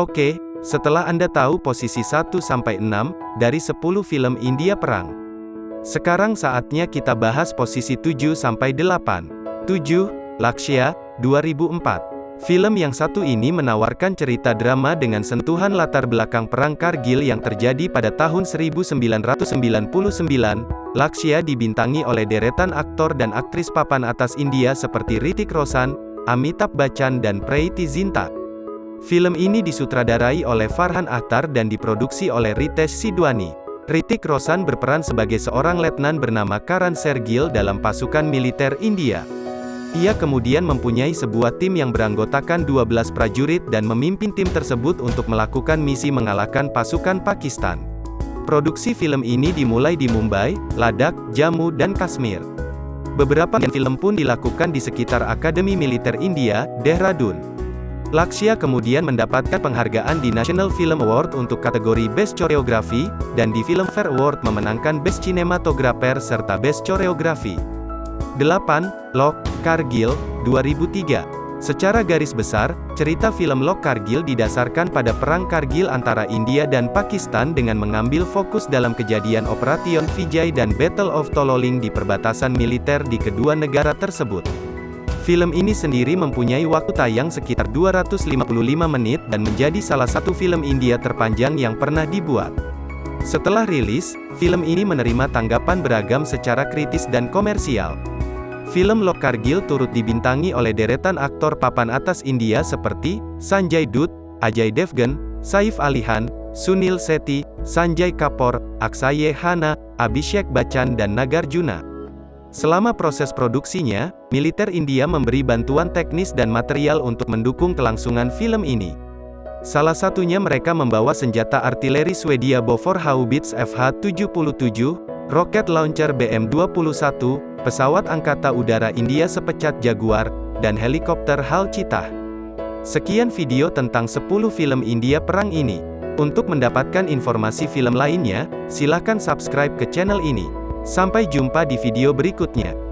Oke, setelah Anda tahu posisi 1-6 dari 10 film India Perang. Sekarang saatnya kita bahas posisi 7-8. 7. Lakshya, 2004. Film yang satu ini menawarkan cerita drama dengan sentuhan latar belakang Perang Kargil yang terjadi pada tahun 1999. Lakshya dibintangi oleh deretan aktor dan aktris papan atas India seperti Ritik Roshan, Amitabh Bachchan dan Preity Zinta. Film ini disutradarai oleh Farhan Akhtar dan diproduksi oleh Ritesh Sidwani. Ritik Roshan berperan sebagai seorang letnan bernama Karan Sergil dalam pasukan militer India. Ia kemudian mempunyai sebuah tim yang beranggotakan 12 prajurit dan memimpin tim tersebut untuk melakukan misi mengalahkan pasukan Pakistan. Produksi film ini dimulai di Mumbai, Ladakh, Jammu dan Kashmir. Beberapa film pun dilakukan di sekitar Akademi Militer India, Dehradun. Lakshya kemudian mendapatkan penghargaan di National Film Award untuk kategori Best Choreography, dan di Filmfare Award memenangkan Best Cinematographer serta Best Choreography. 8. Lok, Kargil, 2003. Secara garis besar, cerita film Lok Kargil didasarkan pada Perang Kargil antara India dan Pakistan dengan mengambil fokus dalam kejadian Operation Vijay dan Battle of Tololing di perbatasan militer di kedua negara tersebut. Film ini sendiri mempunyai waktu tayang sekitar 255 menit dan menjadi salah satu film India terpanjang yang pernah dibuat. Setelah rilis, film ini menerima tanggapan beragam secara kritis dan komersial. Film Lok Kargil turut dibintangi oleh deretan aktor papan atas India seperti Sanjay Dutt, Ajay Devgan, Saif Ali Khan, Sunil Sethi, Sanjay Kapoor, Akshay Khanna, Abhishek Bachchan dan Nagarjuna. Selama proses produksinya, militer India memberi bantuan teknis dan material untuk mendukung kelangsungan film ini. Salah satunya mereka membawa senjata artileri Swedia Bofors Haubitz FH-77, roket launcher BM-21, pesawat Angkata Udara India sepecat Jaguar, dan helikopter Hal Citah. Sekian video tentang 10 film India perang ini. Untuk mendapatkan informasi film lainnya, silakan subscribe ke channel ini. Sampai jumpa di video berikutnya.